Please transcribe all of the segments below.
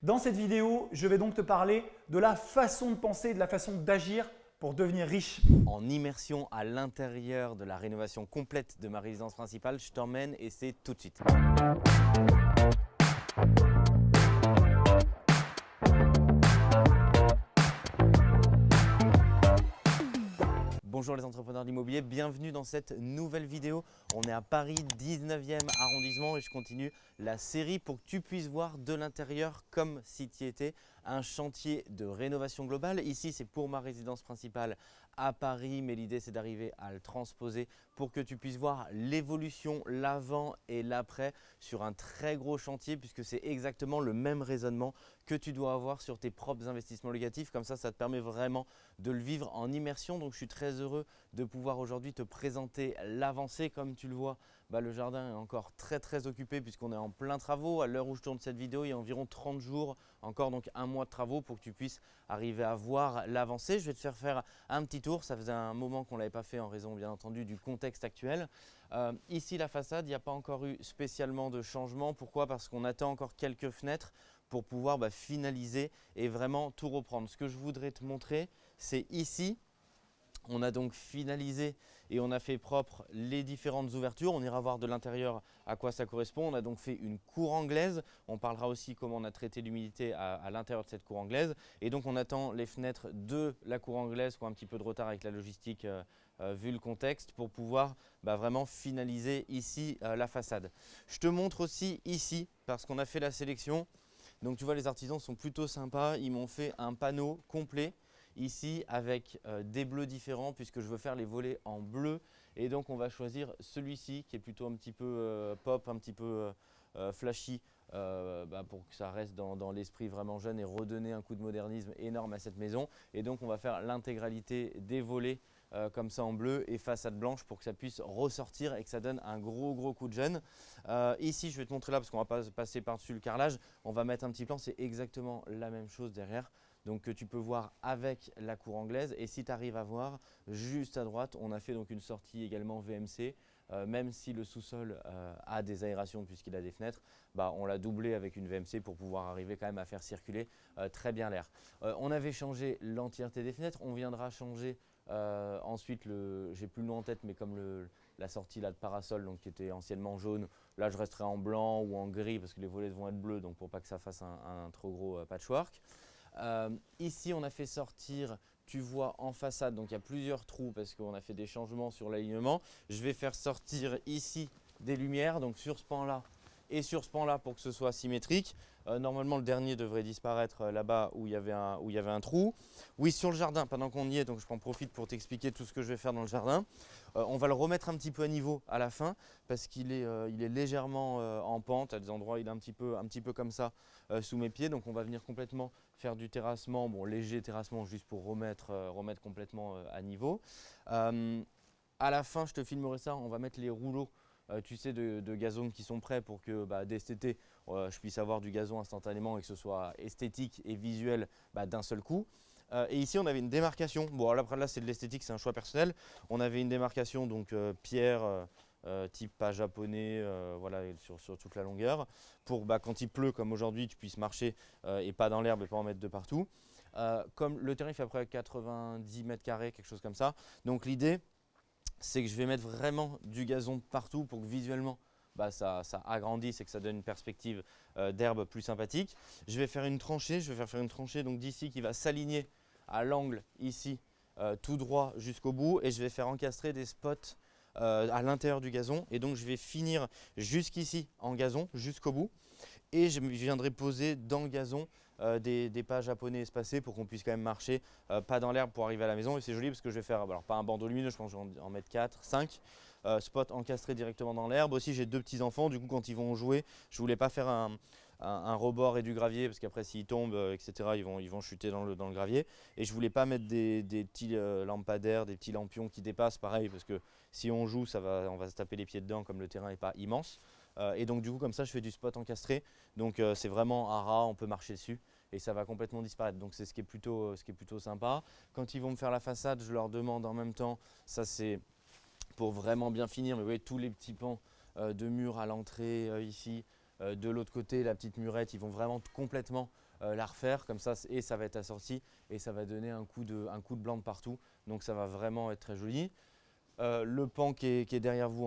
Dans cette vidéo, je vais donc te parler de la façon de penser, de la façon d'agir pour devenir riche. En immersion à l'intérieur de la rénovation complète de ma résidence principale, je t'emmène et c'est tout de suite. Bonjour les entrepreneurs de l'immobilier, bienvenue dans cette nouvelle vidéo. On est à Paris 19e arrondissement et je continue la série pour que tu puisses voir de l'intérieur comme si tu étais un chantier de rénovation globale. Ici c'est pour ma résidence principale à Paris mais l'idée c'est d'arriver à le transposer pour que tu puisses voir l'évolution, l'avant et l'après sur un très gros chantier puisque c'est exactement le même raisonnement que tu dois avoir sur tes propres investissements locatifs. Comme ça, ça te permet vraiment de le vivre en immersion. Donc je suis très heureux de pouvoir aujourd'hui te présenter l'avancée. Comme tu le vois, bah, le jardin est encore très très occupé puisqu'on est en plein travaux. À l'heure où je tourne cette vidéo, il y a environ 30 jours, encore donc un mois de travaux pour que tu puisses arriver à voir l'avancée. Je vais te faire faire un petit tour. Ça faisait un moment qu'on ne l'avait pas fait en raison bien entendu du contexte actuel. Euh, ici la façade, il n'y a pas encore eu spécialement de changement. Pourquoi? Parce qu'on attend encore quelques fenêtres pour pouvoir bah, finaliser et vraiment tout reprendre. Ce que je voudrais te montrer, c'est ici on a donc finalisé et on a fait propre les différentes ouvertures. On ira voir de l'intérieur à quoi ça correspond. On a donc fait une cour anglaise. On parlera aussi comment on a traité l'humidité à, l'intérieur de cette cour anglaise. Et donc on attend les fenêtres de la cour anglaise qui ont un petit peu de retard avec la logistique euh, euh, vu le contexte pour pouvoir bah, vraiment finaliser ici euh, la façade. Je te montre aussi ici parce qu'on a fait la sélection. Donc tu vois les artisans sont plutôt sympas. Ils m'ont fait un panneau complet ici avec euh, des bleus différents puisque je veux faire les volets en bleu. Et donc on va choisir celui-ci qui est plutôt un petit peu euh, pop, un petit peu euh, flashy bah, pour que ça reste dans, l'esprit vraiment jeune et redonner un coup de modernisme énorme à cette maison. Et donc on va faire l'intégralité des volets comme ça en bleu et façade blanche pour que ça puisse ressortir et que ça donne un gros gros coup de jeune. ici je vais te montrer là parce qu'on va pas passer par dessus le carrelage, on va mettre un petit plan, c'est exactement la même chose derrière donc que tu peux voir avec la cour anglaise. Et si tu arrives à voir, juste à droite, on a fait donc une sortie également VMC. Euh, même si le sous-sol euh, a des aérations puisqu'il a des fenêtres, bah, on l'a doublé avec une VMC pour pouvoir arriver quand même à faire circuler euh, très bien l'air. on avait changé l'entièreté des fenêtres, on viendra changer ensuite, le, j'ai plus le nom en tête, mais comme la sortie là de parasol donc, qui était anciennement jaune, là je resterai en blanc ou en gris parce que les volets vont être bleus donc pour pas que ça fasse un trop gros patchwork. Euh, ici, on a fait sortir, tu vois en façade, donc il y a plusieurs trous parce qu'on a fait des changements sur l'alignement. Je vais faire sortir ici des lumières, donc sur ce pan-là et sur ce pan-là pour que ce soit symétrique. Euh, normalement, le dernier devrait disparaître euh, là-bas où, il y avait un, trou. Oui, sur le jardin, pendant qu'on y est, donc je prends profite pour t'expliquer tout ce que je vais faire dans le jardin. On va le remettre un petit peu à niveau à la fin parce qu'il est, légèrement en pente. À des endroits, il est un petit peu comme ça sous mes pieds. Donc on va venir complètement faire du terrassement, bon léger terrassement juste pour remettre, remettre complètement à niveau. à la fin, je te filmerai ça, on va mettre les rouleaux euh, tu sais, de, gazon qui sont prêts pour que bah, dès cet été, euh, je puisse avoir du gazon instantanément et que ce soit esthétique et visuel bah, d'un seul coup. Euh, et ici, on avait une démarcation. Bon, là, là c'est de l'esthétique, c'est un choix personnel. On avait une démarcation, donc pierre, type pas japonais, voilà, sur, toute la longueur, pour bah, quand il pleut, comme aujourd'hui, tu puisses marcher et pas dans l'herbe et pas en mettre de partout. comme le terrain fait à peu près 90 mètres carrés, quelque chose comme ça. Donc l'idée, c'est que je vais mettre vraiment du gazon partout pour que visuellement bah, ça, agrandisse et que ça donne une perspective euh, d'herbe plus sympathique. Je vais faire une tranchée, je vais faire faire une tranchée donc d'ici qui va s'aligner à l'angle ici euh, tout droit jusqu'au bout et je vais faire encastrer des spots euh, à l'intérieur du gazon. Et donc je vais finir jusqu'ici en gazon jusqu'au bout. Et je viendrai poser dans le gazon euh, des, pas japonais espacés pour qu'on puisse quand même marcher euh, pas dans l'herbe pour arriver à la maison. Et c'est joli parce que je vais faire, alors pas un bandeau lumineux, je pense que je vais en mettre 4, 5 euh, spots encastrés directement dans l'herbe. Aussi j'ai deux petits enfants, du coup quand ils vont jouer, je voulais pas faire un, rebord et du gravier parce qu'après s'ils tombent etc ils vont, ils vont chuter dans le, dans le gravier et je voulais pas mettre des, petits lampadaires, des petits lampions qui dépassent pareil parce que si on joue ça va, on va se taper les pieds dedans comme le terrain n'est pas immense euh, et donc du coup comme ça je fais du spot encastré. Donc euh, c'est vraiment un rat, on peut marcher dessus et ça va complètement disparaître. Donc c'est ce, qui est plutôt, ce qui est plutôt sympa. Quand ils vont me faire la façade, je leur demande en même temps, ça c'est pour vraiment bien finir, mais vous voyez tous les petits pans euh, de mur à l'entrée ici, de l'autre côté la petite murette, ils vont vraiment complètement la refaire comme ça et ça va être assorti et ça va donner un coup de, coup de blanc de partout. Donc ça va vraiment être très joli. le pan qui est, derrière vous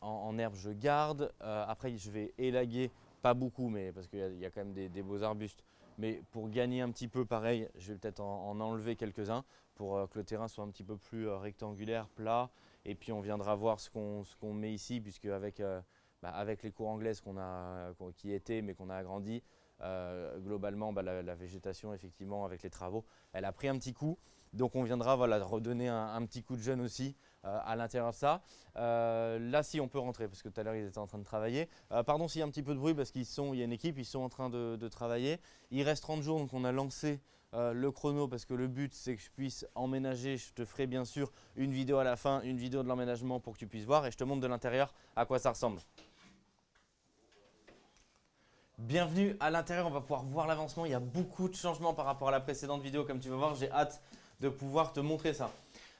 en, herbe, je garde. après, je vais élaguer, pas beaucoup, mais parce qu'il y, a quand même des, beaux arbustes. Mais pour gagner un petit peu, pareil, je vais peut-être en, enlever quelques-uns pour que le terrain soit un petit peu plus rectangulaire, plat. Et puis on viendra voir ce qu'on met ici, puisque avec, euh, bah, avec les cours anglaises qu'on a, qui étaient, mais qu'on a agrandi, euh, globalement, bah, la, végétation, effectivement, avec les travaux, elle a pris un petit coup. Donc on viendra voilà, redonner un, petit coup de jeune aussi euh, à l'intérieur de ça. là, si on peut rentrer, parce que tout à l'heure, ils étaient en train de travailler. pardon s'il y a un petit peu de bruit, parce qu'il y a une équipe, ils sont en train de, travailler. Il reste 30 jours, donc on a lancé euh, le chrono parce que le but c'est que je puisse emménager. Je te ferai bien sûr une vidéo à la fin, une vidéo de l'emménagement pour que tu puisses voir et je te montre de l'intérieur à quoi ça ressemble. Bienvenue à l'intérieur, on va pouvoir voir l'avancement. Il y a beaucoup de changements par rapport à la précédente vidéo comme tu vas voir. J'ai hâte de pouvoir te montrer ça.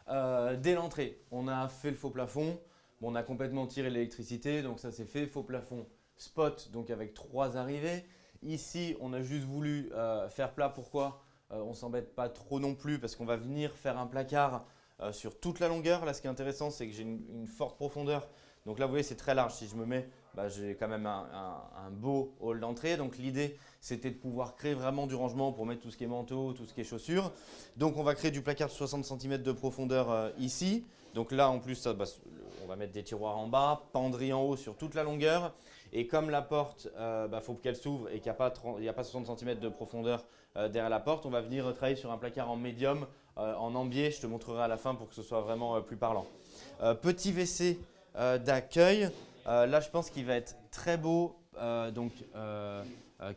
Euh, dès l'entrée, on a fait le faux plafond. on a complètement tiré l'électricité, donc ça c'est fait. Faux plafond spot, donc avec trois arrivées. Ici, on a juste voulu euh, faire plat. Pourquoi? Euh, on ne s'embête pas trop non plus parce qu'on va venir faire un placard euh, sur toute la longueur. Là, ce qui est intéressant, c'est que j'ai une, forte profondeur. Donc là, vous voyez, c'est très large. Si je me mets, bah, j'ai quand même un, beau hall d'entrée. Donc l'idée, c'était de pouvoir créer vraiment du rangement pour mettre tout ce qui est manteau, tout ce qui est chaussures. Donc on va créer du placard de 60 cm de profondeur euh, ici. Donc là, en plus, bah, on va mettre des tiroirs en bas, penderie en haut sur toute la longueur. Et comme la porte, il euh, bah, faut qu'elle s'ouvre et qu'il n'y a, pas a pas 60 cm de profondeur euh, derrière la porte, on va venir travailler sur un placard en médium, en ambier. Je te montrerai à la fin pour que ce soit vraiment plus parlant. petit WC d'accueil. Là, je pense qu'il va être très beau. donc,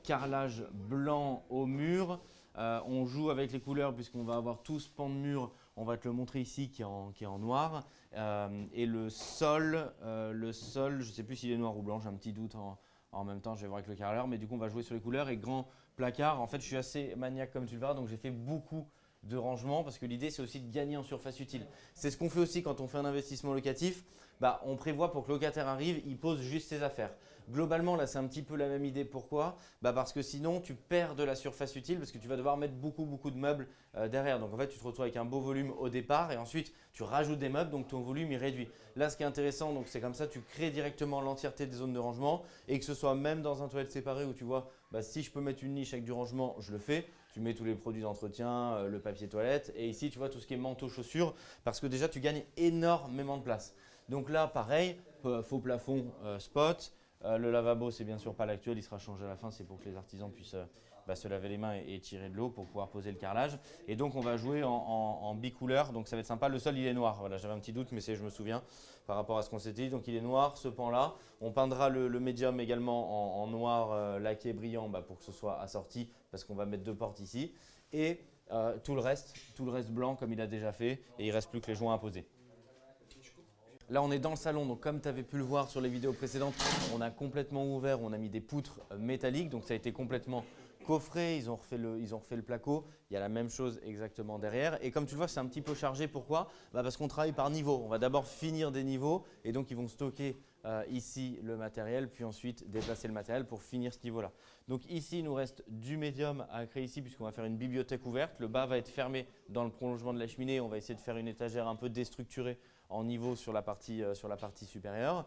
carrelage blanc au mur. on joue avec les couleurs puisqu'on va avoir tout ce pan de mur. On va te le montrer ici qui est en noir. Euh, et le sol, euh, le sol, je ne sais plus s'il est noir ou blanc, j'ai un petit doute en, même temps, je vais voir avec le carreleur, mais du coup on va jouer sur les couleurs et grand placard. En fait, je suis assez maniaque comme tu le verras, donc j'ai fait beaucoup de rangement parce que l'idée c'est aussi de gagner en surface utile. C'est ce qu'on fait aussi quand on fait un investissement locatif. Bah, on prévoit pour que le locataire arrive, il pose juste ses affaires. Globalement, là, c'est un petit peu la même idée. Pourquoi? Bah Parce que sinon, tu perds de la surface utile parce que tu vas devoir mettre beaucoup, beaucoup de meubles euh, derrière. Donc, en fait, tu te retrouves avec un beau volume au départ et ensuite, tu rajoutes des meubles, donc ton volume, il réduit. Là, ce qui est intéressant, c'est comme ça, tu crées directement l'entièreté des zones de rangement et que ce soit même dans un toilette séparé où tu vois, bah, si je peux mettre une niche avec du rangement, je le fais. Tu mets tous les produits d'entretien, euh, le papier toilette et ici, tu vois tout ce qui est manteau, chaussures parce que déjà, tu gagnes énormément de place. Donc là, pareil, faux plafond euh, spot. Euh, le lavabo, c'est bien sûr pas l'actuel, il sera changé à la fin, c'est pour que les artisans puissent euh, se laver les mains et, tirer de l'eau pour pouvoir poser le carrelage. Et donc on va jouer en, bicouleur, donc ça va être sympa. Le sol il est noir, voilà, j'avais un petit doute, mais je me souviens par rapport à ce qu'on s'était dit. Donc il est noir, ce pan-là. On peindra le, médium également en, noir laqué brillant bah, pour que ce soit assorti, parce qu'on va mettre deux portes ici. Et tout le reste, tout le reste blanc comme il a déjà fait, et il reste plus que les joints à poser. Là, on est dans le salon, donc comme tu avais pu le voir sur les vidéos précédentes, on a complètement ouvert, on a mis des poutres euh, métalliques, donc ça a été complètement coffré, ils ont refait le, ils ont refait le placo, il y a la même chose exactement derrière. Et comme tu le vois, c'est un petit peu chargé, pourquoi? Bah Parce qu'on travaille par niveau, on va d'abord finir des niveaux et donc ils vont stocker euh, ici le matériel, puis ensuite déplacer le matériel pour finir ce niveau-là. Donc ici, il nous reste du médium à créer ici puisqu'on va faire une bibliothèque ouverte. Le bas va être fermé dans le prolongement de la cheminée, on va essayer de faire une étagère un peu déstructurée en niveau sur la partie, euh, sur la partie supérieure.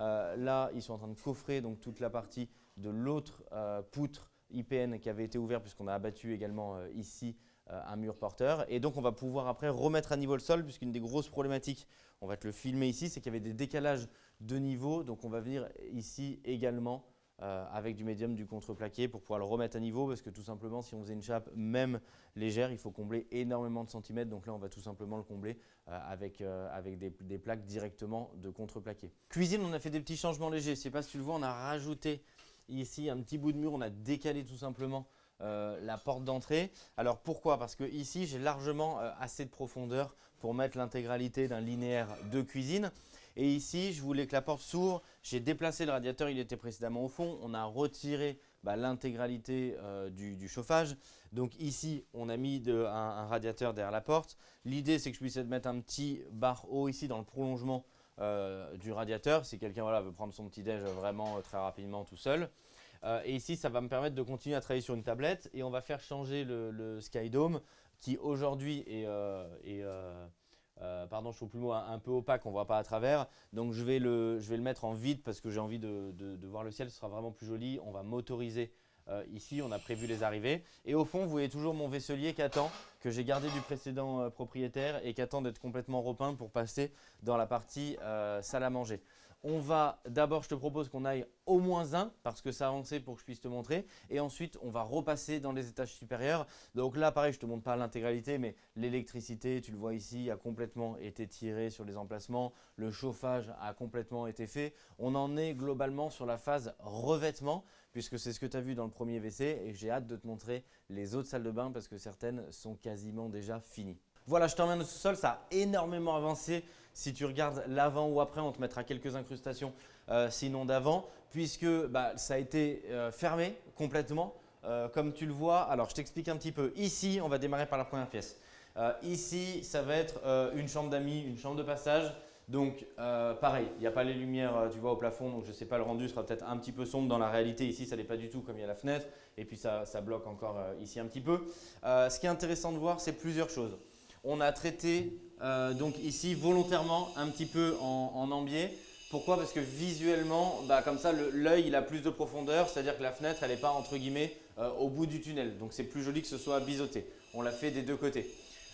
Euh, là, ils sont en train de coffrer donc, toute la partie de l'autre poutre IPN qui avait été ouverte puisqu'on a abattu également ici un mur porteur. Et donc, on va pouvoir après remettre à niveau le sol puisqu'une des grosses problématiques, on va te le filmer ici, c'est qu'il y avait des décalages de niveau. Donc, on va venir ici également euh, avec du médium, du contreplaqué pour pouvoir le remettre à niveau parce que tout simplement si on faisait une chape même légère, il faut combler énormément de centimètres. Donc là, on va tout simplement le combler euh, avec, euh, avec des, plaques directement de contreplaqué. Cuisine, on a fait des petits changements légers. Je ne sais pas si tu le vois, on a rajouté ici un petit bout de mur, on a décalé tout simplement la porte d'entrée. Alors pourquoi? Parce que ici, j'ai largement assez de profondeur pour mettre l'intégralité d'un linéaire de cuisine. Et ici, je voulais que la porte s'ouvre. J'ai déplacé le radiateur, il était précédemment au fond. On a retiré bah, l'intégralité euh, du, chauffage. Donc ici, on a mis un, radiateur derrière la porte. L'idée, c'est que je puisse mettre un petit bar haut ici dans le prolongement euh, du radiateur. Si quelqu'un voilà, veut prendre son petit déj vraiment euh, très rapidement tout seul. Euh, et ici, ça va me permettre de continuer à travailler sur une tablette et on va faire changer le, le Skydome qui aujourd'hui est, pardon, je trouve plus un, peu opaque, on voit pas à travers. Donc je vais le, je vais le mettre en vide parce que j'ai envie de, de, voir le ciel, ce sera vraiment plus joli. On va motoriser ici, on a prévu les arrivées. Et au fond, vous voyez toujours mon vaisselier qui attend, que j'ai gardé du précédent propriétaire et qui attend d'être complètement repeint pour passer dans la partie salle à manger. On va d'abord, je te propose qu'on aille au moins 1 parce que ça a avancé pour que je puisse te montrer. Et ensuite, on va repasser dans les étages supérieurs. Donc là, pareil, je ne te montre pas l'intégralité, mais l'électricité, tu le vois ici, a complètement été tirée sur les emplacements. Le chauffage a complètement été fait. On en est globalement sur la phase revêtement puisque c'est ce que tu as vu dans le premier WC et j'ai hâte de te montrer les autres salles de bain parce que certaines sont quasiment déjà finies. Voilà, je t'emmène au sous-sol, ça a énormément avancé. Si tu regardes l'avant ou après, on te mettra quelques incrustations euh, sinon d'avant, puisque bah, ça a été euh, fermé complètement. Euh, comme tu le vois, alors je t'explique un petit peu. Ici, on va démarrer par la première pièce. ici, ça va être une chambre d'amis, une chambre de passage. Donc pareil, il n'y a pas les lumières tu vois, au plafond, donc je ne sais pas, le rendu sera peut-être un petit peu sombre dans la réalité. Ici, ça n'est pas du tout comme il y a la fenêtre. Et puis ça, bloque encore ici un petit peu. ce qui est intéressant de voir, c'est plusieurs choses. On a traité euh, donc ici volontairement un petit peu en, en. Pourquoi? Parce que visuellement, bah, comme ça, l'œil il a plus de profondeur, c'est-à-dire que la fenêtre elle n'est pas entre guillemets euh, au bout du tunnel. Donc c'est plus joli que ce soit biseauté. On l'a fait des deux côtés.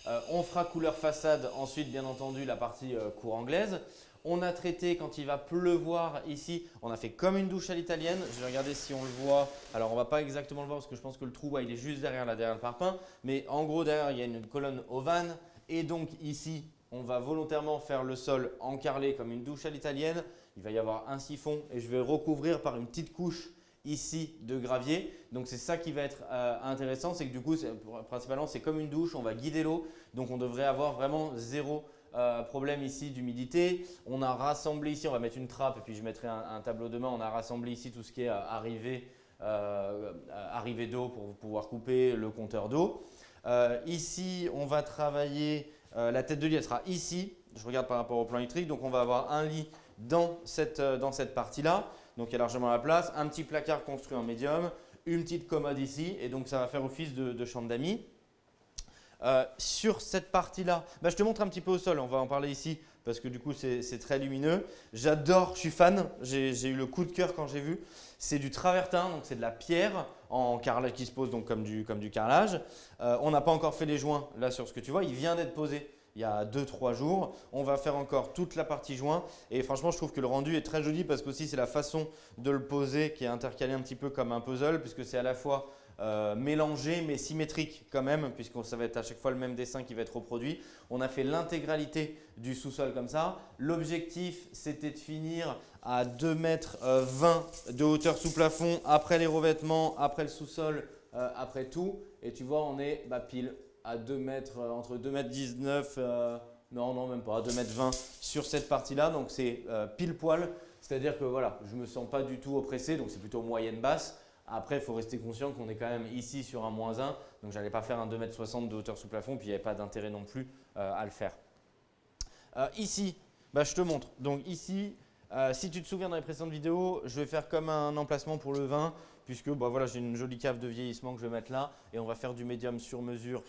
Euh, on fera couleur façade ensuite bien entendu la partie cour anglaise. On a traité quand il va pleuvoir ici, on a fait comme une douche à l'italienne. Je vais regarder si on le voit. Alors on va pas exactement le voir parce que je pense que le trou il est juste derrière là, derrière le parpaing. Mais en gros derrière il y a une colonne ovane et donc ici, on va volontairement faire le sol encarlé comme une douche à l'italienne. Il va y avoir un siphon et je vais recouvrir par une petite couche ici de gravier. Donc c'est ça qui va être euh, intéressant, c'est que du coup, principalement, c'est comme une douche, on va guider l'eau. Donc on devrait avoir vraiment zéro euh, problème ici d'humidité. On a rassemblé ici, on va mettre une trappe et puis je mettrai un, tableau de main. On a rassemblé ici tout ce qui est euh, arrivée, arrivée d'eau pour pouvoir couper le compteur d'eau. Euh, ici, on va travailler, euh, la tête de lit, sera ici. Je regarde par rapport au plan électrique. Donc, on va avoir un lit dans cette, euh, dans cette partie-là. Donc, il y a largement la place. Un petit placard construit en médium. Une petite commode ici. Et donc, ça va faire office de, chambre d'amis. sur cette partie-là, bah, je te montre un petit peu au sol. On va en parler ici parce que du coup, c'est très lumineux. J'adore, je suis fan. J'ai eu le coup de cœur quand j'ai vu. C'est du travertin, donc c'est de la pierre en carrelage qui se pose donc comme du, comme du carrelage. Euh, on n'a pas encore fait les joints là sur ce que tu vois. Il vient d'être posé il y a 2-3 jours. On va faire encore toute la partie joint et franchement je trouve que le rendu est très joli parce qu'aussi c'est la façon de le poser qui est intercalé un petit peu comme un puzzle puisque c'est à la fois euh, mélangé mais symétrique quand même puisque ça va être à chaque fois le même dessin qui va être reproduit. On a fait l'intégralité du sous-sol comme ça. L'objectif c'était de finir à 2 mètres 20 euh, de hauteur sous plafond après les revêtements, après le sous-sol, euh, après tout. Et tu vois on est bah, pile à 2 mètres, entre 2 mètres 19, non non même pas, à 2 mètres 20 sur cette partie là. Donc c'est pile poil. C'est-à-dire que voilà, je me sens pas du tout oppressé, donc c'est plutôt moyenne basse. Après, il faut rester conscient qu'on est quand même ici sur un moins 1, donc je n'allais pas faire un 2,60 m de hauteur sous plafond, puis il n'y avait pas d'intérêt non plus euh, à le faire. Euh, ici, bah, je te montre. Donc ici, euh, si tu te souviens dans les précédentes vidéos, je vais faire comme un emplacement pour le vin, puisque bah, voilà, j'ai une jolie cave de vieillissement que je vais mettre là, et on va faire du médium sur mesure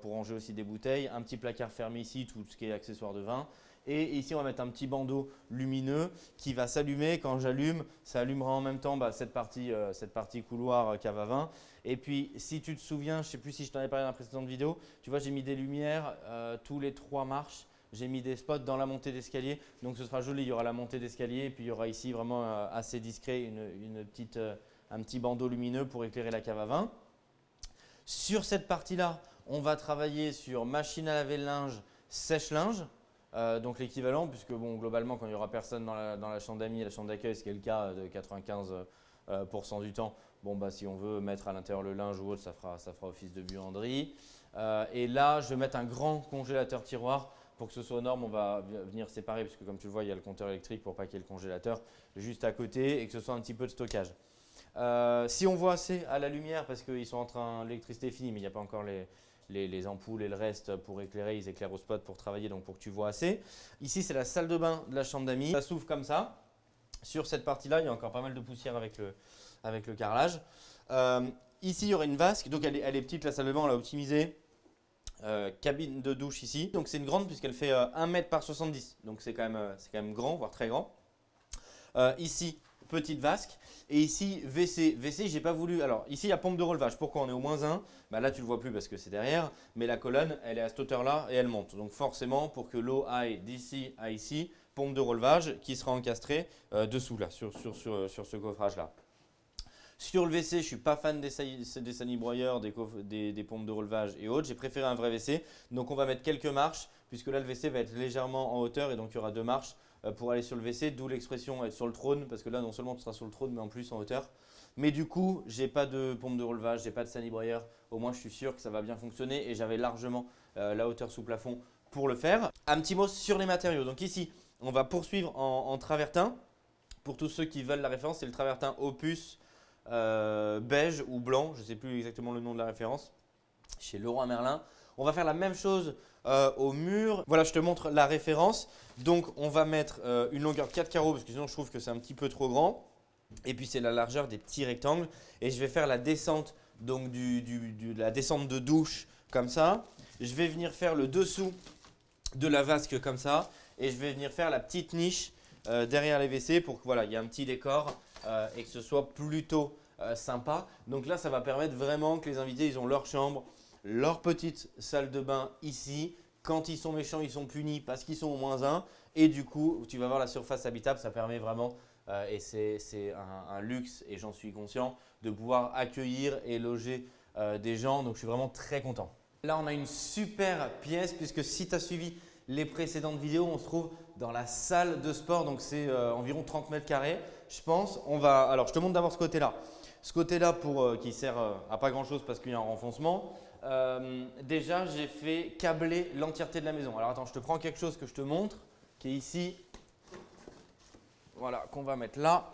pour ranger aussi des bouteilles, un petit placard fermé ici, tout ce qui est accessoire de vin, et ici, on va mettre un petit bandeau lumineux qui va s'allumer. Quand j'allume, ça allumera en même temps bah, cette, partie, euh, cette partie couloir euh, cave à vin. Et puis, si tu te souviens, je ne sais plus si je t'en ai parlé dans la précédente vidéo, tu vois, j'ai mis des lumières euh, tous les trois marches. J'ai mis des spots dans la montée d'escalier. Donc, ce sera joli. Il y aura la montée d'escalier. Et puis, il y aura ici vraiment assez discret une, petite, un petit bandeau lumineux pour éclairer la cave à vin. Sur cette partie-là, on va travailler sur machine à laver le linge, sèche-linge. Euh, donc l'équivalent, puisque bon, globalement, quand il n'y aura personne dans la, chambre d'amis, la chambre d'accueil, ce qui est le cas de 95% euh, du temps, bon, bah, si on veut mettre à l'intérieur le linge ou autre, ça fera, ça fera office de buanderie. Euh, et là, je vais mettre un grand congélateur tiroir pour que ce soit aux normes, on va venir séparer, puisque comme tu le vois, il y a le compteur électrique pour pas le congélateur juste à côté et que ce soit un petit peu de stockage. Si on voit assez à la lumière, parce qu'ils sont en train, l'électricité est finie, mais il n'y a pas encore les, les, ampoules et le reste pour éclairer, ils éclairent au spot pour travailler, donc pour que tu vois assez. Ici, c'est la salle de bain de la chambre d'amis. Ça s'ouvre comme ça. Sur cette partie-là, il y a encore pas mal de poussière avec le, avec le carrelage. Euh, ici, il y aura une vasque. Donc, elle est, elle est petite, la salle de bain, on l'a optimisée. Euh, cabine de douche ici. Donc, c'est une grande puisqu'elle fait 1 mètre par 70. Donc, c'est quand, c'est quand même grand, voire très grand. ici, petite vasque. Et ici, WC. WC, j'ai pas voulu. Alors, ici, il y a pompe de relevage. Pourquoi on est au moins 1 bah, Là, tu le vois plus parce que c'est derrière. Mais la colonne, elle est à cette hauteur-là et elle monte. Donc, forcément, pour que l'eau aille d'ici à ici, pompe de relevage qui sera encastrée euh, dessous, là, sur, sur, sur, sur ce coffrage-là. Sur le WC, je ne suis pas fan des, des sanibroyeurs, des, des, des, pompes de relevage et autres. J'ai préféré un vrai WC. Donc, on va mettre quelques marches puisque là, le WC va être légèrement en hauteur et donc il y aura deux marches euh, pour aller sur le WC, d'où l'expression être sur le trône, parce que là, non seulement tu seras sur le trône, mais en plus en hauteur. Mais du coup, j'ai pas de pompe de relevage, j'ai pas de sanibroyeur. Au moins, je suis sûr que ça va bien fonctionner et j'avais largement euh, la hauteur sous plafond pour le faire. Un petit mot sur les matériaux. Donc ici, on va poursuivre en, travertin. Pour tous ceux qui veulent la référence, c'est le travertin Opus euh, beige ou blanc. Je ne sais plus exactement le nom de la référence. Chez Leroy Merlin. On va faire la même chose euh, au mur. Voilà, je te montre la référence. Donc, on va mettre euh, une longueur de 4 carreaux parce que sinon, je trouve que c'est un petit peu trop grand. Et puis, c'est la largeur des petits rectangles. Et je vais faire la descente, donc la descente de douche comme ça. Je vais venir faire le dessous de la vasque comme ça. Et je vais venir faire la petite niche euh, derrière les WC pour que voilà, il y ait un petit décor et que ce soit plutôt sympa. Donc là, ça va permettre vraiment que les invités, ils ont leur chambre, leur petite salle de bain ici. Quand ils sont méchants, ils sont punis parce qu'ils sont au moins 1. Et du coup, tu vas voir la surface habitable, ça permet vraiment, euh, et c'est un, luxe et j'en suis conscient, de pouvoir accueillir et loger euh, des gens. Donc, je suis vraiment très content. Là, on a une super pièce puisque si tu as suivi les précédentes vidéos, on se trouve dans la salle de sport. Donc, c'est euh, environ 30 mètres carrés, je pense. On va, alors, je te montre d'abord ce côté-là. Ce côté-là qui sert à pas grand-chose parce qu'il y a un renfoncement. Euh, déjà, j'ai fait câbler l'entièreté de la maison. Alors attends, je te prends quelque chose que je te montre, qui est ici. Voilà, qu'on va mettre là.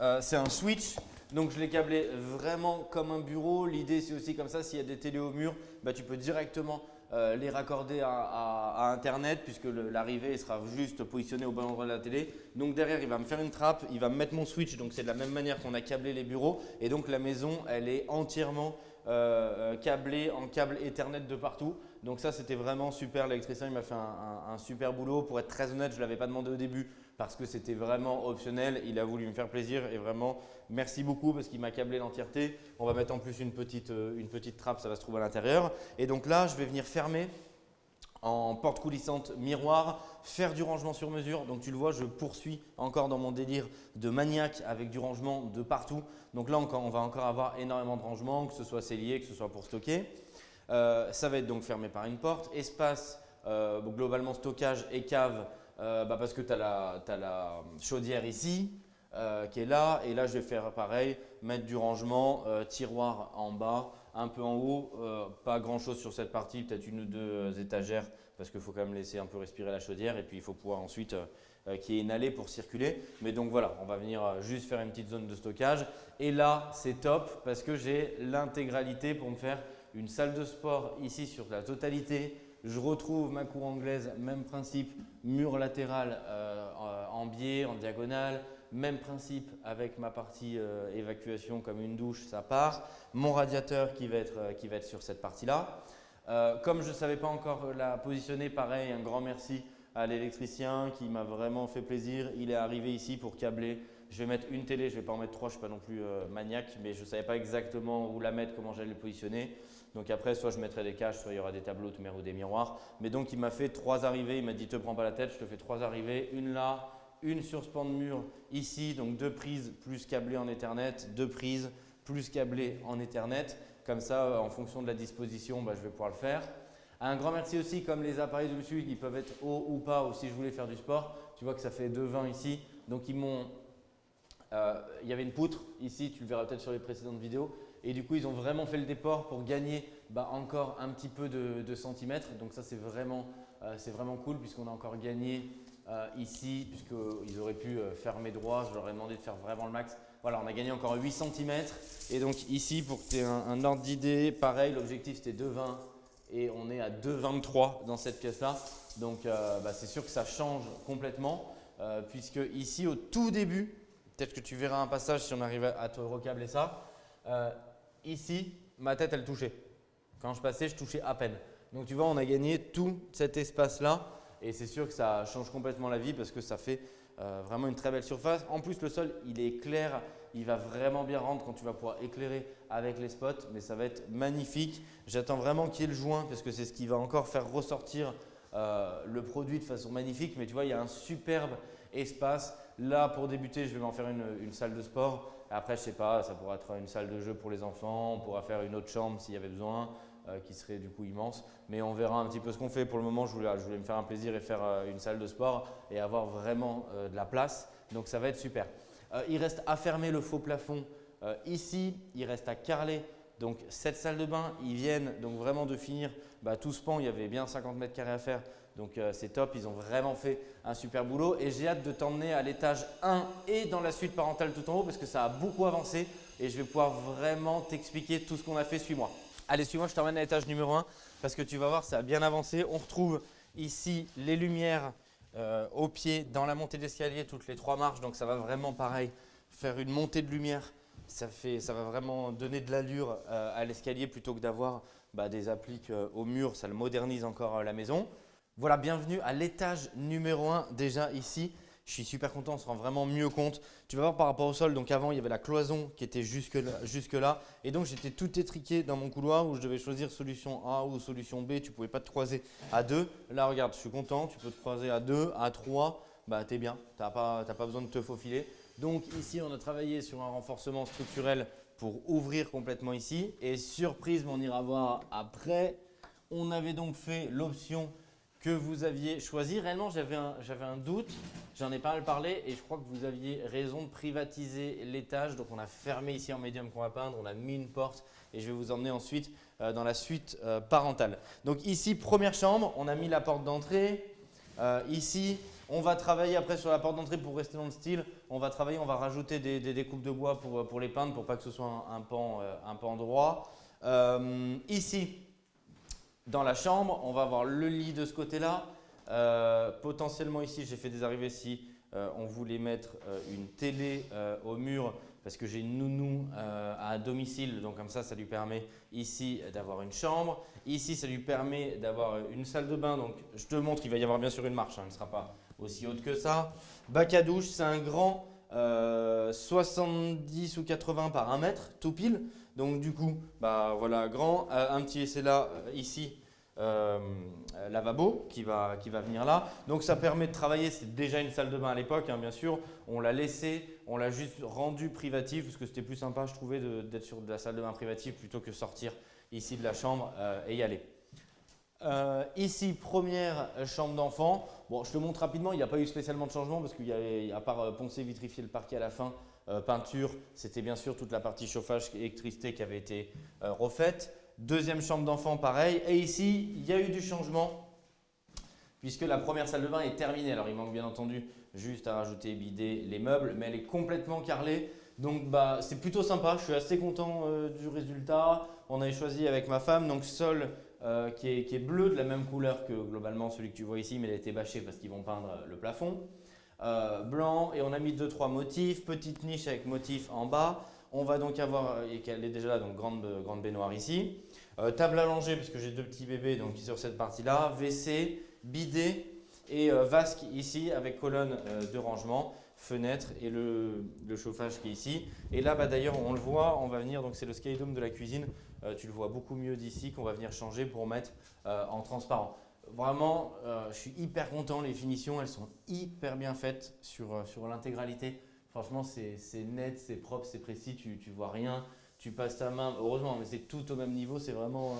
Euh, c'est un switch. Donc je l'ai câblé vraiment comme un bureau. L'idée c'est aussi comme ça, s'il y a des télés au mur, bah, tu peux directement euh, les raccorder à, Internet puisque l'arrivée sera juste positionnée au bon endroit de la télé. Donc derrière, il va me faire une trappe, il va me mettre mon switch. Donc c'est de la même manière qu'on a câblé les bureaux. Et donc la maison, elle est entièrement euh, euh, câblé en câble Ethernet de partout. Donc ça, c'était vraiment super. L'électricien, il m'a fait un, super boulot. Pour être très honnête, je ne l'avais pas demandé au début parce que c'était vraiment optionnel. Il a voulu me faire plaisir et vraiment, merci beaucoup parce qu'il m'a câblé l'entièreté. On va mettre en plus une petite, euh, une petite trappe, ça va se trouver à l'intérieur. Et donc là, je vais venir fermer en porte coulissante miroir, faire du rangement sur mesure. Donc tu le vois, je poursuis encore dans mon délire de maniaque avec du rangement de partout. Donc là, on va encore avoir énormément de rangement, que ce soit cellier, que ce soit pour stocker. Euh, ça va être donc fermé par une porte. Espace, euh, globalement stockage et cave, euh, bah, parce que tu as, la chaudière ici qui est là. Et là, je vais faire pareil, mettre du rangement, tiroir en bas, un peu en haut, euh, pas grand chose sur cette partie, peut-être une ou deux euh, étagères parce qu'il faut quand même laisser un peu respirer la chaudière et puis il faut pouvoir ensuite euh, y ait une allée pour circuler. Mais donc voilà, on va venir juste faire une petite zone de stockage et là c'est top parce que j'ai l'intégralité pour me faire une salle de sport ici sur la totalité. Je retrouve ma cour anglaise, même principe, mur latéral en biais, en diagonale, même principe avec ma partie euh, évacuation comme une douche, ça part. Mon radiateur qui va être, euh, qui va être sur cette partie-là. Euh, comme je ne savais pas encore la positionner, pareil, un grand merci à l'électricien qui m'a vraiment fait plaisir. Il est arrivé ici pour câbler. Je vais mettre une télé, je ne vais pas en mettre trois, je ne suis pas non plus maniaque, mais je ne savais pas exactement où la mettre, comment j'allais le positionner. Donc après, soit je mettrai des caches, soit il y aura des tableaux ou des miroirs. Mais donc il m'a fait trois arrivées, il m'a dit « te prends pas la tête, je te fais trois arrivées, une là, une sur ce pan de mur ici, donc deux prises plus câblées en Ethernet, deux prises plus câblées en Ethernet. Comme ça, euh, en fonction de la disposition, bah, je vais pouvoir le faire. Un grand merci aussi, comme les appareils de dessus, ils peuvent être hauts ou pas, ou si je voulais faire du sport. Tu vois que ça fait 2,20 ici. Donc, ils m'ont… Euh, il y avait une poutre ici, tu le verras peut-être sur les précédentes vidéos. Et du coup, ils ont vraiment fait le déport pour gagner bah, encore un petit peu de, centimètres. Donc ça, c'est vraiment, euh, vraiment cool puisqu'on a encore gagné euh, ici, puisqu'ils auraient pu euh, fermer droit, je leur ai demandé de faire vraiment le max. Voilà, on a gagné encore 8 cm. Et donc ici, pour que tu aies un, ordre d'idée, pareil, l'objectif c'était 2,20 et on est à 2,23 dans cette pièce-là. Donc bah, c'est sûr que ça change complètement, puisque ici, au tout début, peut-être que tu verras un passage si on arrive à te recabler ça. Ici, ma tête, elle touchait. Quand je passais, je touchais à peine. Donc tu vois, on a gagné tout cet espace-là et c'est sûr que ça change complètement la vie parce que ça fait euh, vraiment une très belle surface. En plus, le sol, il est clair, il va vraiment bien rendre quand tu vas pouvoir éclairer avec les spots, mais ça va être magnifique. J'attends vraiment qu'il y ait le joint parce que c'est ce qui va encore faire ressortir euh, le produit de façon magnifique. Mais tu vois, il y a un superbe espace. Là, pour débuter, je vais m'en faire une, salle de sport. Après, je sais pas, ça pourra être une salle de jeu pour les enfants. On pourra faire une autre chambre s'il y avait besoin. Euh, qui serait du coup immense. Mais on verra un petit peu ce qu'on fait. Pour le moment, je voulais, je voulais me faire un plaisir et faire une salle de sport et avoir vraiment de la place. Donc ça va être super. Euh, il reste à fermer le faux plafond euh, ici. Il reste à carreler donc cette salle de bain. Ils viennent donc vraiment de finir bah, tout ce pan. Il y avait bien 50 mètres carrés à faire. Donc euh, c'est top, ils ont vraiment fait un super boulot et j'ai hâte de t'emmener à l'étage 1 et dans la suite parentale tout en haut parce que ça a beaucoup avancé et je vais pouvoir vraiment t'expliquer tout ce qu'on a fait. Suis-moi. Allez, suis-moi, je t'emmène à l'étage numéro 1 parce que tu vas voir, ça a bien avancé. On retrouve ici les lumières euh, au pied, dans la montée d'escalier, toutes les trois marches. Donc ça va vraiment pareil, faire une montée de lumière. Ça, fait, ça va vraiment donner de l'allure euh, à l'escalier plutôt que d'avoir bah, des appliques au mur. Ça le modernise encore la maison. Voilà, bienvenue à l'étage numéro 1 déjà ici. Je suis super content, on se rend vraiment mieux compte. Tu vas voir par rapport au sol, donc avant il y avait la cloison qui était jusque là, jusque là et donc j'étais tout étriqué dans mon couloir où je devais choisir solution A ou solution B. Tu ne pouvais pas te croiser à deux. Là regarde, je suis content, tu peux te croiser à deux, à trois, bah es bien, tu n'as pas, pas besoin de te faufiler. Donc ici on a travaillé sur un renforcement structurel pour ouvrir complètement ici et surprise, on ira voir après. On avait donc fait l'option que vous aviez choisi. Réellement, j'avais un, doute, j'en ai pas mal parlé et je crois que vous aviez raison de privatiser l'étage. Donc, on a fermé ici en médium qu'on va peindre, on a mis une porte et je vais vous emmener ensuite euh, dans la suite euh, parentale. Donc ici, première chambre, on a mis la porte d'entrée. Euh, ici, on va travailler après sur la porte d'entrée pour rester dans le style. On va travailler, on va rajouter des, découpes de bois pour, les peindre pour pas que ce soit un pan droit. ici, dans la chambre, on va avoir le lit de ce côté-là. Euh, potentiellement ici, j'ai fait des arrivées si euh, on voulait mettre euh, une télé au mur parce que j'ai une nounou à domicile. Donc comme ça, ça lui permet ici d'avoir une chambre. Ici, ça lui permet d'avoir une salle de bain. Donc je te montre, il va y avoir bien sûr une marche. Hein, elle ne sera pas aussi haute que ça. Bac à douche, c'est un grand 70 ou 80 par 1 mètre, tout pile. Donc du coup, bah voilà, grand. Euh, un petit essai là, euh, ici, euh, lavabo qui va, qui va venir là. Donc ça permet de travailler, c'est déjà une salle de bain à l'époque, hein, bien sûr. On l'a laissé, on l'a juste rendu privatif parce que c'était plus sympa, je trouvais, d'être sur de la salle de bain privative plutôt que sortir ici de la chambre et y aller. ici, première chambre d'enfant. Bon, je te montre rapidement, il n'y a pas eu spécialement de changement parce qu'il y a, à part poncer, vitrifier le parquet à la fin, euh, peinture, c'était bien sûr toute la partie chauffage et électricité qui avait été euh, refaite. Deuxième chambre d'enfant, pareil. Et ici, il y a eu du changement puisque la première salle de bain est terminée. Alors, il manque bien entendu juste à rajouter bidet les meubles, mais elle est complètement carrelée. Donc, bah, c'est plutôt sympa. Je suis assez content euh, du résultat. On avait choisi avec ma femme, donc sol qui, est, bleu, de la même couleur que globalement celui que tu vois ici, mais il a été bâché parce qu'ils vont peindre le plafond. Euh, blanc et on a mis 2-3 motifs, petite niche avec motif en bas. On va donc avoir, et qu'elle est déjà là, donc grande, grande baignoire ici. Euh, table allongée puisque j'ai deux petits bébés donc sur cette partie-là. WC, bidet et euh, vasque ici avec colonne de rangement, fenêtre et le, chauffage qui est ici. Et là bah, d'ailleurs on le voit, on va venir, donc c'est le skydome de la cuisine. tu le vois beaucoup mieux d'ici qu'on va venir changer pour mettre en transparent. Vraiment, euh, je suis hyper content. Les finitions, elles sont hyper bien faites sur, euh, sur l'intégralité. Franchement, c'est net, c'est propre, c'est précis. Tu, tu vois rien. Tu passes ta main. Heureusement, mais c'est tout au même niveau. C'est vraiment,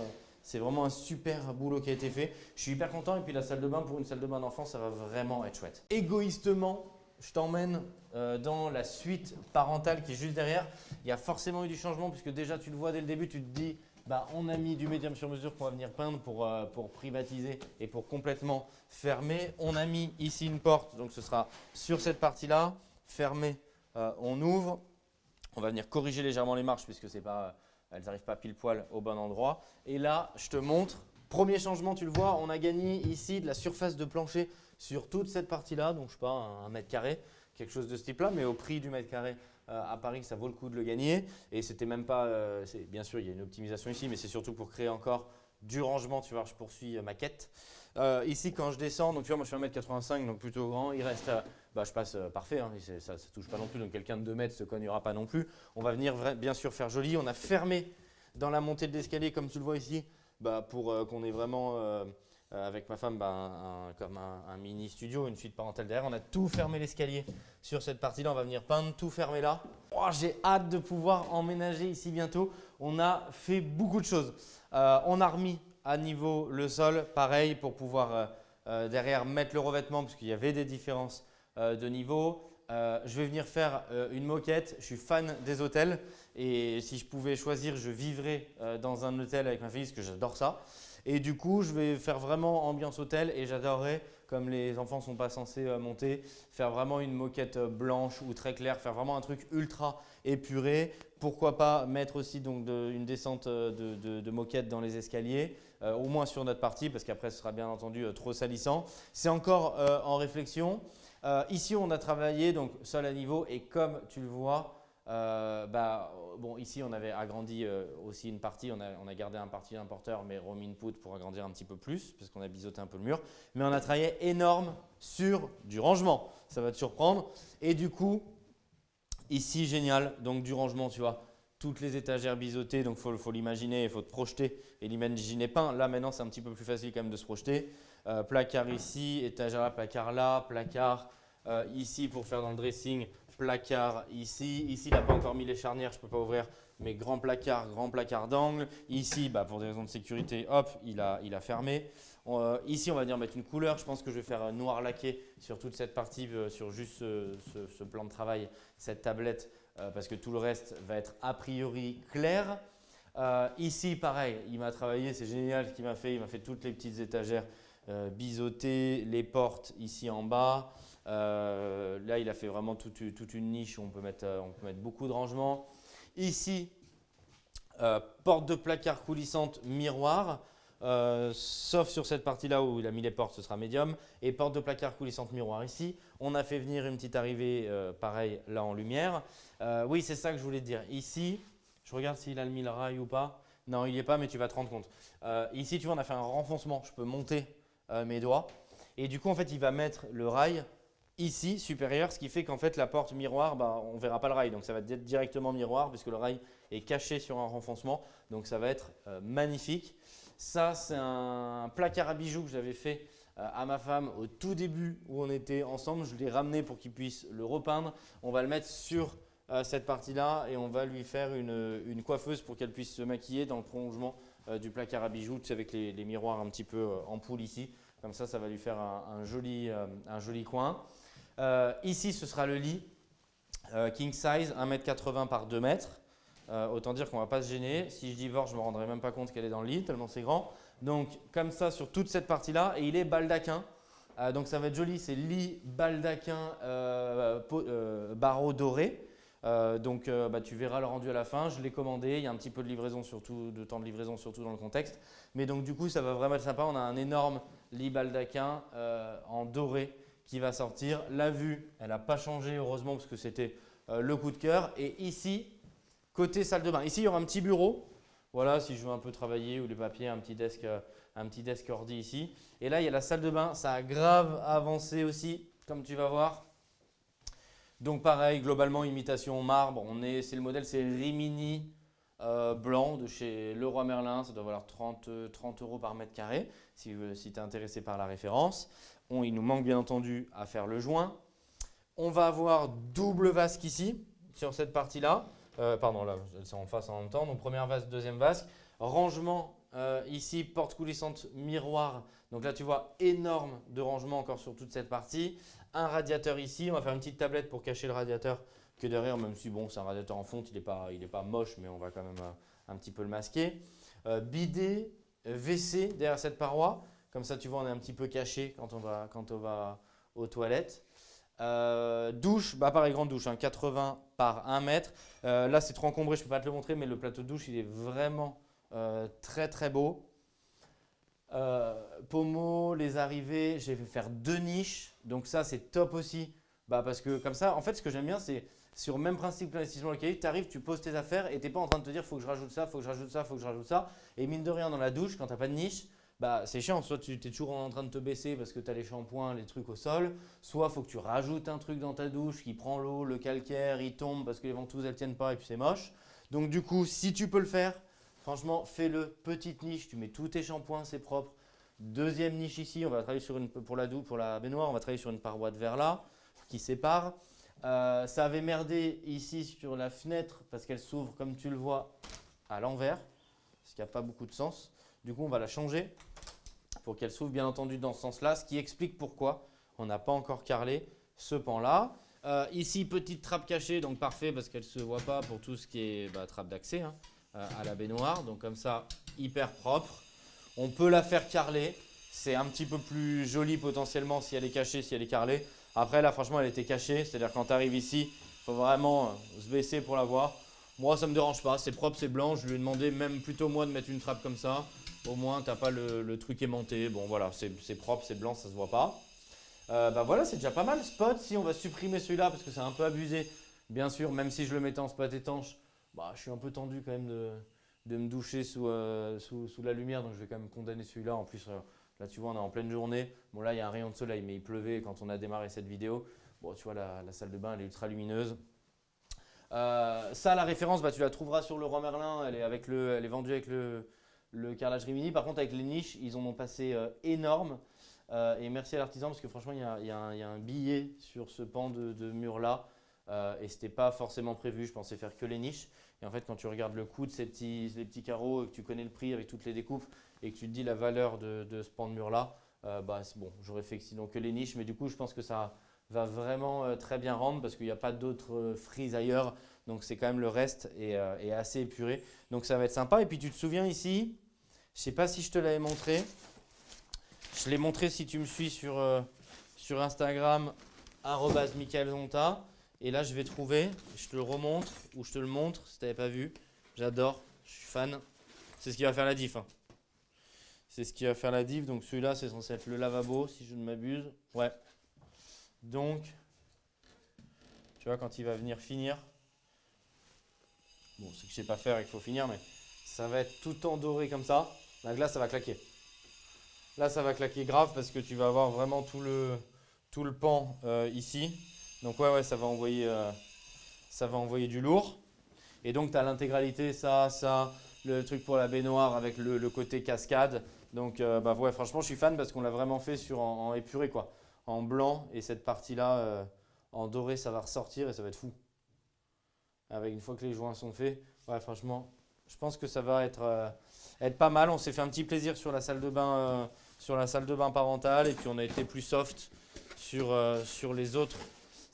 euh, vraiment un super boulot qui a été fait. Je suis hyper content. Et puis la salle de bain, pour une salle de bain d'enfant, ça va vraiment être chouette. Égoïstement, je t'emmène dans la suite parentale qui est juste derrière. Il y a forcément eu du changement puisque déjà, tu le vois dès le début, tu te dis bah, on a mis du médium sur mesure qu'on va venir peindre pour, euh, pour, privatiser et pour complètement fermer. On a mis ici une porte, donc ce sera sur cette partie-là, fermé, euh, on ouvre. On va venir corriger légèrement les marches puisque pas, euh, elles n'arrivent pas pile poil au bon endroit. Et là, je te montre, premier changement, tu le vois, on a gagné ici de la surface de plancher sur toute cette partie-là, donc je sais pas, un mètre carré, quelque chose de ce type-là, mais au prix du mètre carré à Paris, ça vaut le coup de le gagner. Et c'était même pas, bien sûr, il y a une optimisation ici, mais c'est surtout pour créer encore du rangement. Tu vois, je poursuis ma quête. ici, quand je descends, donc tu vois, moi je fais 1m85, donc plutôt grand, il reste, bah, je passe parfait, hein, ça ne touche pas non plus, donc quelqu'un de 2 mètres se cognera pas non plus. On va venir bien sûr faire joli. On a fermé dans la montée de l'escalier, comme tu le vois ici, bah, pour qu'on ait vraiment euh, avec ma femme, ben, comme un, mini studio, une suite parentale derrière. On a tout fermé l'escalier sur cette partie-là. On va venir peindre, tout fermer là. Oh, j'ai hâte de pouvoir emménager ici bientôt. On a fait beaucoup de choses. Euh, on a remis à niveau le sol, pareil, pour pouvoir euh, derrière mettre le revêtement, parce qu'il y avait des différences de niveau. je vais venir faire une moquette. Je suis fan des hôtels et si je pouvais choisir, je vivrais dans un hôtel avec ma fille parce que j'adore ça. Et du coup, je vais faire vraiment ambiance hôtel et j'adorerais, comme les enfants ne sont pas censés euh, monter, faire vraiment une moquette euh, blanche ou très claire, faire vraiment un truc ultra épuré. Pourquoi pas mettre aussi donc une descente euh, de, moquette dans les escaliers, au moins sur notre partie, parce qu'après ce sera bien entendu trop salissant. C'est encore en réflexion. ici, on a travaillé donc sol à niveau et comme tu le vois, euh, bah, bon, ici, on avait agrandi euh, aussi une partie. On a, gardé un parti d'importeur, mais room input pour agrandir un petit peu plus, parce qu'on a biseauté un peu le mur. Mais on a travaillé énorme sur du rangement. Ça va te surprendre. Et du coup, ici, génial. Donc, du rangement, tu vois. Toutes les étagères biseautées, donc il faut, l'imaginer, il faut te projeter et l'imaginer peint. Là, maintenant, c'est un petit peu plus facile quand même de se projeter. Euh, placard ici, étagère là, placard là, placard ici pour faire dans le dressing placard ici. Ici, il n'a pas encore mis les charnières, je ne peux pas ouvrir, mais grand placard, grand placard d'angle. Ici, bah, pour des raisons de sécurité, hop, il a, il a fermé. Euh, ici, on va dire mettre une couleur. Je pense que je vais faire un noir laqué sur toute cette partie, euh, sur juste ce, plan de travail, cette tablette, euh, parce que tout le reste va être a priori clair. ici, pareil, il m'a travaillé, c'est génial ce qu'il m'a fait. Il m'a fait toutes les petites étagères biseautées, les portes ici en bas. Euh, là, il a fait vraiment toute, une niche où on peut, mettre, euh, beaucoup de rangements. Ici, euh, porte de placard coulissante miroir. sauf sur cette partie-là où il a mis les portes, ce sera médium. Et porte de placard coulissante miroir ici. On a fait venir une petite arrivée, pareil, là en lumière. oui, c'est ça que je voulais dire. Ici, je regarde s'il a mis le rail ou pas. Non, il n'y est pas, mais tu vas te rendre compte. ici, tu vois, on a fait un renfoncement. Je peux monter mes doigts. Et du coup, en fait, il va mettre le rail ici, supérieur, ce qui fait qu'en fait la porte miroir, bah, on ne verra pas le rail. Donc ça va être directement miroir puisque le rail est caché sur un renfoncement. Donc ça va être euh, magnifique. Ça, c'est un placard à bijoux que j'avais fait euh, à ma femme au tout début où on était ensemble. Je l'ai ramené pour qu'il puisse le repeindre. On va le mettre sur euh, cette partie-là et on va lui faire une, coiffeuse pour qu'elle puisse se maquiller dans le prolongement du placard à bijoux, avec les, miroirs un petit peu en poule ici. Comme ça, ça va lui faire un joli coin. Euh, ici, ce sera le lit euh, king size, 1m80 par 2 m. Euh, autant dire qu'on ne va pas se gêner. Si je divorce, je ne me rendrai même pas compte qu'elle est dans le lit, tellement c'est grand. Donc, comme ça, sur toute cette partie-là. Et il est baldaquin. donc, ça va être joli. C'est lit baldaquin barreau doré. donc, bah, tu verras le rendu à la fin. Je l'ai commandé. Il y a un petit peu de livraison, surtout de temps de livraison, surtout dans le contexte. Mais donc, du coup, ça va vraiment être sympa. On a un énorme lit baldaquin en doré qui va sortir. La vue, elle n'a pas changé heureusement parce que c'était euh, le coup de cœur. Et ici, côté salle de bain, ici il y aura un petit bureau. Voilà, si je veux un peu travailler ou les papiers, un petit desk, euh, un petit desk ordi ici. Et là, il y a la salle de bain. Ça a grave avancé aussi, comme tu vas voir. Donc pareil, globalement, imitation marbre. On est, c'est le modèle, c'est Rimini euh, blanc de chez Leroy Merlin. Ça doit valoir 30, 30 euros par mètre carré si, si tu es intéressé par la référence il nous manque bien entendu à faire le joint. On va avoir double vasque ici, sur cette partie-là. Euh, pardon, là, c'est en face en même temps. Donc, première vasque, deuxième vasque. Rangement euh, ici, porte coulissante, miroir. Donc là, tu vois, énorme de rangement encore sur toute cette partie. Un radiateur ici. On va faire une petite tablette pour cacher le radiateur que derrière, même si bon, c'est un radiateur en fonte, il n'est pas, pas moche, mais on va quand même euh, un petit peu le masquer. bidet, WC derrière cette paroi. Comme ça, tu vois, on est un petit peu caché quand on va, quand on va aux toilettes. Euh, douche, bah pareil, grande douche, 80 hein, par 1 mètre. Euh, là, c'est trop encombré, je ne peux pas te le montrer, mais le plateau de douche, il est vraiment euh, très très beau. Pommeau, les arrivées, j'ai fait faire deux niches. Donc ça, c'est top aussi Bah parce que comme ça, en fait, ce que j'aime bien, c'est sur le même principe que l'investissement locatif, tu arrives, tu poses tes affaires et tu n'es pas en train de te dire faut que je rajoute ça, faut que je rajoute ça, faut que je rajoute ça. Et mine de rien, dans la douche, quand tu n'as pas de niche, bah, c'est chiant. Soit tu es toujours en train de te baisser parce que tu as les shampoings, les trucs au sol. Soit faut que tu rajoutes un truc dans ta douche qui prend l'eau, le calcaire, il tombe parce que les ventouses elles tiennent pas et puis c'est moche. Donc du coup, si tu peux le faire, franchement, fais-le. Petite niche, tu mets tous tes shampoings, c'est propre. Deuxième niche ici, on va travailler sur une, pour la douche, pour la baignoire, on va travailler sur une paroi de verre là qui sépare. Euh, ça avait merdé ici sur la fenêtre parce qu'elle s'ouvre comme tu le vois à l'envers, ce qui n'a pas beaucoup de sens. Du coup, on va la changer pour qu'elle s'ouvre bien entendu dans ce sens-là, ce qui explique pourquoi on n'a pas encore carrelé ce pan-là. Euh, ici, petite trappe cachée, donc parfait parce qu'elle ne se voit pas pour tout ce qui est bah, trappe d'accès hein, euh, à la baignoire. Donc comme ça, hyper propre. On peut la faire carreler. C'est un petit peu plus joli potentiellement si elle est cachée, si elle est carrelée. Après, là, franchement, elle était cachée. C'est-à-dire quand tu arrives ici, il faut vraiment euh, se baisser pour la voir. Moi, ça ne me dérange pas. C'est propre, c'est blanc. Je lui ai demandé même plutôt moi de mettre une trappe comme ça. Au moins, tu n'as pas le, truc aimanté. Bon, voilà, c'est propre, c'est blanc, ça ne se voit pas. Euh, bah voilà, c'est déjà pas mal. Spot, si on va supprimer celui-là parce que c'est un peu abusé, bien sûr, même si je le mettais en spot étanche, bah, je suis un peu tendu quand même de, me doucher sous, euh, sous, la lumière. Donc, je vais quand même condamner celui-là. En plus, Là, tu vois, on est en pleine journée. Bon, là, il y a un rayon de soleil, mais il pleuvait quand on a démarré cette vidéo. Bon, tu vois, la, salle de bain, elle est ultra lumineuse. Euh, ça, la référence, bah, tu la trouveras sur le Roi Merlin. Elle est, avec le, elle est vendue avec le, le carrelage Rimini. Par contre, avec les niches, ils en ont passé euh, énorme. Euh, et merci à l'artisan parce que franchement, il y, a, un, billet sur ce pan de, mur-là. et ce n'était pas forcément prévu. Je pensais faire que les niches. Et en fait, quand tu regardes le coût de ces petits, les petits carreaux et que tu connais le prix avec toutes les découpes, et que tu te dis la valeur de, ce pan de mur là, euh, bah, bon, j'aurais fait sinon que les niches, mais du coup je pense que ça va vraiment euh, très bien rendre parce qu'il n'y a pas d'autres euh, frises ailleurs, donc c'est quand même le reste et, assez épuré, donc ça va être sympa. Et puis tu te souviens ici, je ne sais pas si je te l'avais montré, je l'ai montré si tu me suis sur, sur Instagram, Zonta. Et là, je vais trouver, je te le remontre ou je te le montre si tu n'avais pas vu. J'adore, je suis fan. C'est ce qui va faire la diff. Hein. C'est ce qui va faire la div. Donc celui-là, c'est censé être le lavabo, si je ne m'abuse. Ouais. Donc, tu vois, quand il va venir finir, bon, c'est que je sais pas faire et qu'il faut finir, mais ça va être tout en doré comme ça. La glace, ça va claquer. Là, ça va claquer grave parce que tu vas avoir vraiment tout le, pan euh, ici. Donc ouais, ouais, ça va envoyer, euh, ça envoyer du lourd. Et donc, tu as l'intégralité, ça, ça, le truc pour la baignoire avec le, côté cascade. Donc, euh, bah ouais, franchement, je suis fan parce qu'on l'a vraiment fait sur en, épuré, quoi. En blanc et cette partie-là, en doré, ça va ressortir et ça va être fou. Avec une fois que les joints sont faits, ouais, franchement, je pense que ça va être, euh, être pas mal. On s'est fait un petit plaisir sur la salle de bain, la salle parentale et puis on a été plus soft sur, sur les autres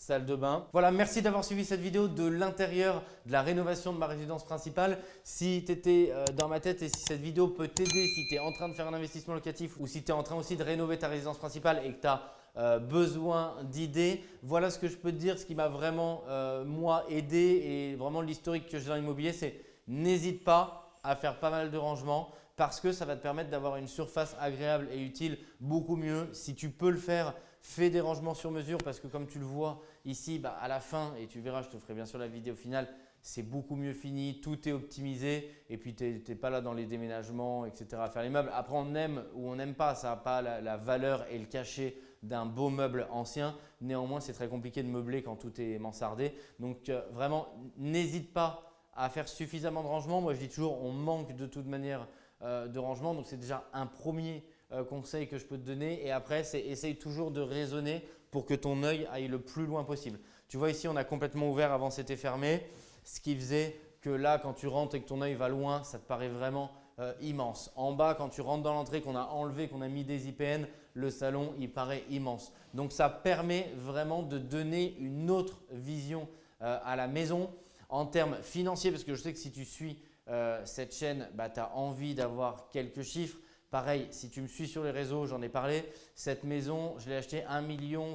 salle de bain. Voilà, merci d'avoir suivi cette vidéo de l'intérieur de la rénovation de ma résidence principale. Si tu étais euh, dans ma tête et si cette vidéo peut t'aider, si tu es en train de faire un investissement locatif ou si tu es en train aussi de rénover ta résidence principale et que tu as euh, besoin d'idées, voilà ce que je peux te dire, ce qui m'a vraiment euh, moi aidé et vraiment l'historique que j'ai dans l'immobilier, c'est n'hésite pas à faire pas mal de rangements parce que ça va te permettre d'avoir une surface agréable et utile beaucoup mieux. Si tu peux le faire, fais des rangements sur mesure parce que comme tu le vois, Ici, bah, à la fin, et tu verras, je te ferai bien sûr la vidéo finale, c'est beaucoup mieux fini, tout est optimisé et puis tu n'es pas là dans les déménagements, etc. à faire les meubles. Après, on aime ou on n'aime pas, ça n'a pas la, valeur et le cachet d'un beau meuble ancien. Néanmoins, c'est très compliqué de meubler quand tout est mansardé. Donc, euh, vraiment, n'hésite pas à faire suffisamment de rangement. Moi, je dis toujours, on manque de toute manière euh, de rangement. Donc, c'est déjà un premier euh, conseil que je peux te donner. Et après, c'est essaye toujours de raisonner pour que ton œil aille le plus loin possible. Tu vois ici, on a complètement ouvert, avant c'était fermé, ce qui faisait que là, quand tu rentres et que ton œil va loin, ça te paraît vraiment euh, immense. En bas, quand tu rentres dans l'entrée, qu'on a enlevé, qu'on a mis des IPN, le salon, il paraît immense. Donc, ça permet vraiment de donner une autre vision à la maison en termes financiers, parce que je sais que si tu suis euh, cette chaîne, bah, tu as envie d'avoir quelques chiffres. Pareil, si tu me suis sur les réseaux, j'en ai parlé, cette maison, je l'ai achetée 1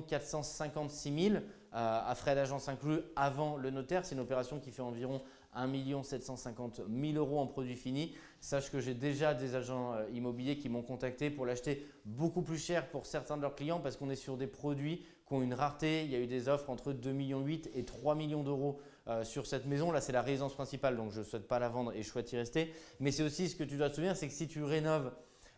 456 000 à frais d'agence inclus avant le notaire. C'est une opération qui fait environ 1 750 000 euros en produits finis. Sache que j'ai déjà des agents euh, immobiliers qui m'ont contacté pour l'acheter beaucoup plus cher pour certains de leurs clients parce qu'on est sur des produits qui ont une rareté. Il y a eu des offres entre 2,8 millions et 3 millions d'euros euh, sur cette maison. Là, c'est la résidence principale, donc je ne souhaite pas la vendre et je souhaite y rester. Mais c'est aussi ce que tu dois te souvenir, c'est que si tu rénoves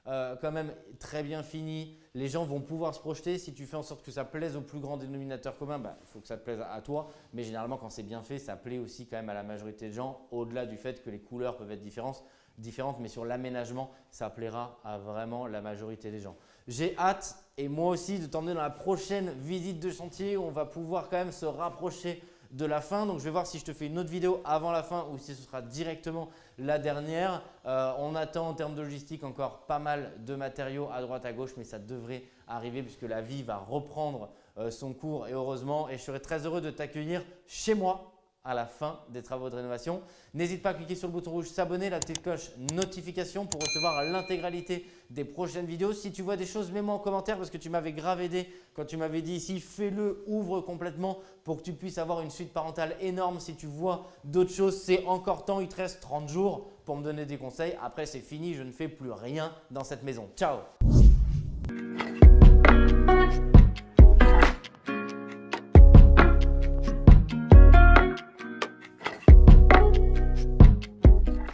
euh, quand même très bien fini, les gens vont pouvoir se projeter. Si tu fais en sorte que ça plaise au plus grand dénominateur commun, bah, il faut que ça te plaise à toi. Mais généralement, quand c'est bien fait, ça plaît aussi quand même à la majorité de gens, au-delà du fait que les couleurs peuvent être différentes, différentes mais sur l'aménagement, ça plaira à vraiment la majorité des gens. J'ai hâte et moi aussi de t'emmener dans la prochaine visite de chantier où on va pouvoir quand même se rapprocher de la fin. Donc, je vais voir si je te fais une autre vidéo avant la fin ou si ce sera directement la dernière. Euh, on attend en termes de logistique encore pas mal de matériaux à droite à gauche, mais ça devrait arriver puisque la vie va reprendre euh, son cours et heureusement. Et je serai très heureux de t'accueillir chez moi à la fin des travaux de rénovation. N'hésite pas à cliquer sur le bouton rouge s'abonner, la petite cloche notification pour recevoir l'intégralité des prochaines vidéos. Si tu vois des choses, mets-moi en commentaire parce que tu m'avais grave aidé quand tu m'avais dit ici fais-le, ouvre complètement pour que tu puisses avoir une suite parentale énorme. Si tu vois d'autres choses, c'est encore temps, il te reste 30 jours pour me donner des conseils. Après, c'est fini, je ne fais plus rien dans cette maison. Ciao